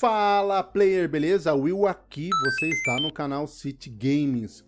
Fala player, beleza? Will aqui, você está no canal City Games.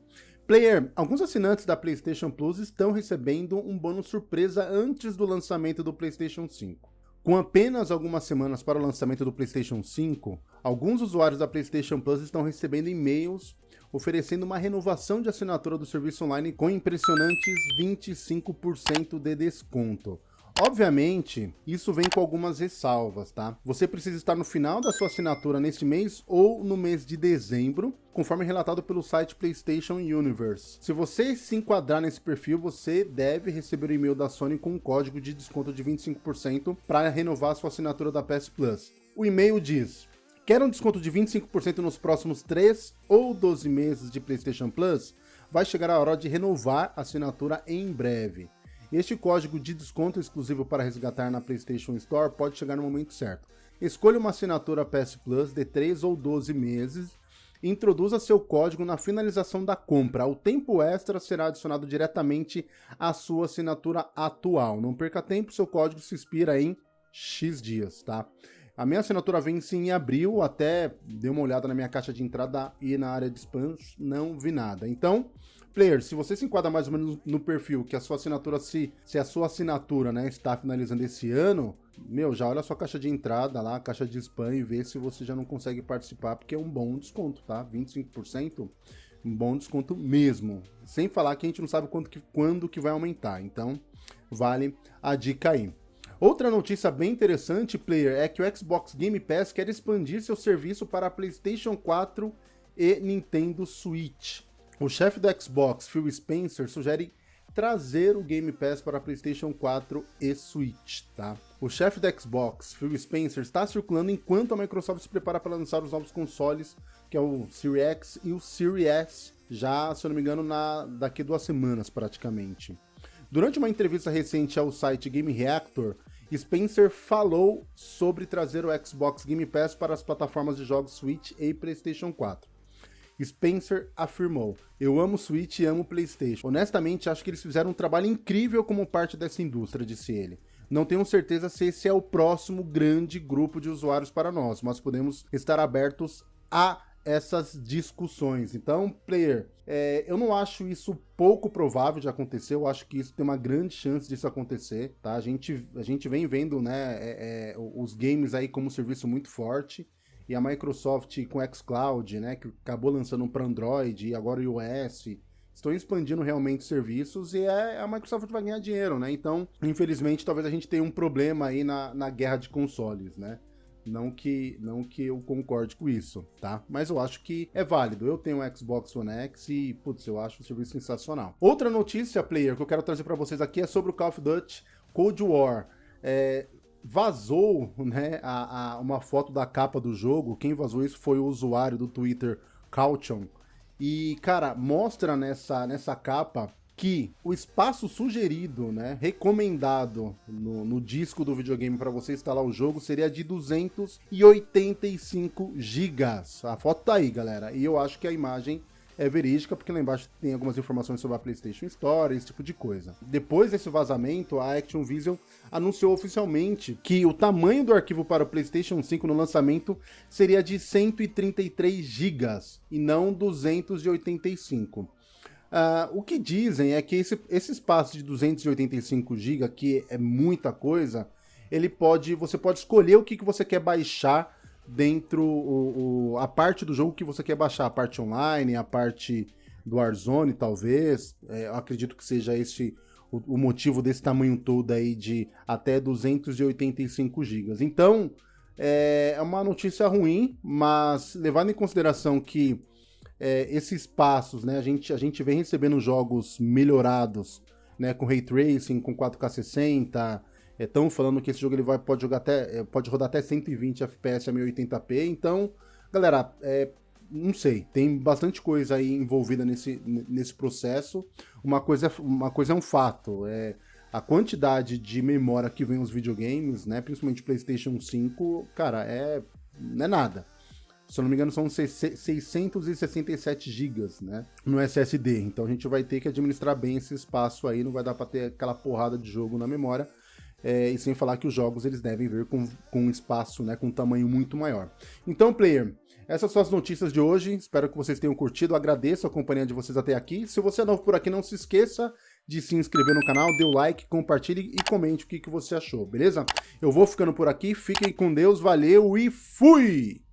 Player, alguns assinantes da PlayStation Plus estão recebendo um bônus surpresa antes do lançamento do PlayStation 5. Com apenas algumas semanas para o lançamento do PlayStation 5, alguns usuários da PlayStation Plus estão recebendo e-mails oferecendo uma renovação de assinatura do serviço online com impressionantes 25% de desconto. Obviamente, isso vem com algumas ressalvas, tá? Você precisa estar no final da sua assinatura neste mês ou no mês de dezembro, conforme relatado pelo site PlayStation Universe. Se você se enquadrar nesse perfil, você deve receber o e-mail da Sony com um código de desconto de 25% para renovar sua assinatura da PS Plus. O e-mail diz: Quer um desconto de 25% nos próximos 3 ou 12 meses de PlayStation Plus? Vai chegar a hora de renovar a assinatura em breve. Este código de desconto exclusivo para resgatar na PlayStation Store pode chegar no momento certo. Escolha uma assinatura PS Plus de 3 ou 12 meses introduza seu código na finalização da compra. O tempo extra será adicionado diretamente à sua assinatura atual. Não perca tempo, seu código se expira em X dias, tá? A minha assinatura vence em abril, até dei uma olhada na minha caixa de entrada e na área de spams, não vi nada. Então, Player, se você se enquadra mais ou menos no perfil que a sua assinatura, se, se a sua assinatura né, está finalizando esse ano, meu, já olha a sua caixa de entrada lá, caixa de spam e vê se você já não consegue participar, porque é um bom desconto, tá? 25%, um bom desconto mesmo. Sem falar que a gente não sabe quando que, quando que vai aumentar, então vale a dica aí. Outra notícia bem interessante, player, é que o Xbox Game Pass quer expandir seu serviço para PlayStation 4 e Nintendo Switch. O chefe do Xbox, Phil Spencer, sugere trazer o Game Pass para PlayStation 4 e Switch, tá? O chefe do Xbox, Phil Spencer, está circulando enquanto a Microsoft se prepara para lançar os novos consoles, que é o Series X e o Series S, já, se eu não me engano, na, daqui duas semanas praticamente. Durante uma entrevista recente ao site Game Reactor, Spencer falou sobre trazer o Xbox Game Pass para as plataformas de jogos Switch e PlayStation 4. Spencer afirmou: Eu amo Switch e amo PlayStation. Honestamente, acho que eles fizeram um trabalho incrível como parte dessa indústria, disse ele. Não tenho certeza se esse é o próximo grande grupo de usuários para nós, mas podemos estar abertos a essas discussões. Então, player, é, eu não acho isso pouco provável de acontecer, eu acho que isso tem uma grande chance disso acontecer, tá? A gente, a gente vem vendo, né, é, é, os games aí como um serviço muito forte, e a Microsoft com xCloud, né, que acabou lançando para Android e agora iOS, estão expandindo realmente serviços e é, a Microsoft vai ganhar dinheiro, né? Então, infelizmente, talvez a gente tenha um problema aí na, na guerra de consoles, né? Não que, não que eu concorde com isso, tá? Mas eu acho que é válido. Eu tenho um Xbox One X e, putz, eu acho o serviço sensacional. Outra notícia, player, que eu quero trazer para vocês aqui é sobre o Call of Duty Cold War. É, vazou né, a, a, uma foto da capa do jogo. Quem vazou isso foi o usuário do Twitter, Caution. E, cara, mostra nessa, nessa capa que o espaço sugerido, né, recomendado no, no disco do videogame para você instalar o jogo seria de 285 gigas. A foto tá aí, galera. E eu acho que a imagem é verídica, porque lá embaixo tem algumas informações sobre a PlayStation Store, esse tipo de coisa. Depois desse vazamento, a Action Vision anunciou oficialmente que o tamanho do arquivo para o PlayStation 5 no lançamento seria de 133 GB e não 285. Uh, o que dizem é que esse, esse espaço de 285 GB, que é muita coisa, ele pode, você pode escolher o que, que você quer baixar dentro o, o, a parte do jogo que você quer baixar, a parte online, a parte do Warzone, talvez. É, acredito que seja esse o, o, motivo desse tamanho todo aí de até 285 GB. Então, é, é uma notícia ruim, mas levando em consideração que é, esses passos, né, a gente, a gente vem recebendo jogos melhorados, né, com Ray Tracing, com 4K 60, Estão falando que esse jogo ele vai, pode, jogar até, é, pode rodar até 120 FPS a 1080p, então, galera, é, não sei, tem bastante coisa aí envolvida nesse, nesse processo. Uma coisa, uma coisa é um fato, é a quantidade de memória que vem os videogames, né, principalmente PlayStation 5, cara, é, não é nada. Se eu não me engano, são 667 GB né, no SSD. Então a gente vai ter que administrar bem esse espaço aí, não vai dar para ter aquela porrada de jogo na memória. é, e sem falar que os jogos eles devem vir com, com espaço, né, com um tamanho muito maior. Então, player, essas são as notícias de hoje, espero que vocês tenham curtido, agradeço a companhia de vocês até aqui. Se você é novo por aqui, não se esqueça de se inscrever no canal, dê o like, compartilhe e comente o que, que você achou, beleza? Eu vou ficando por aqui, fiquem com Deus, valeu e fui!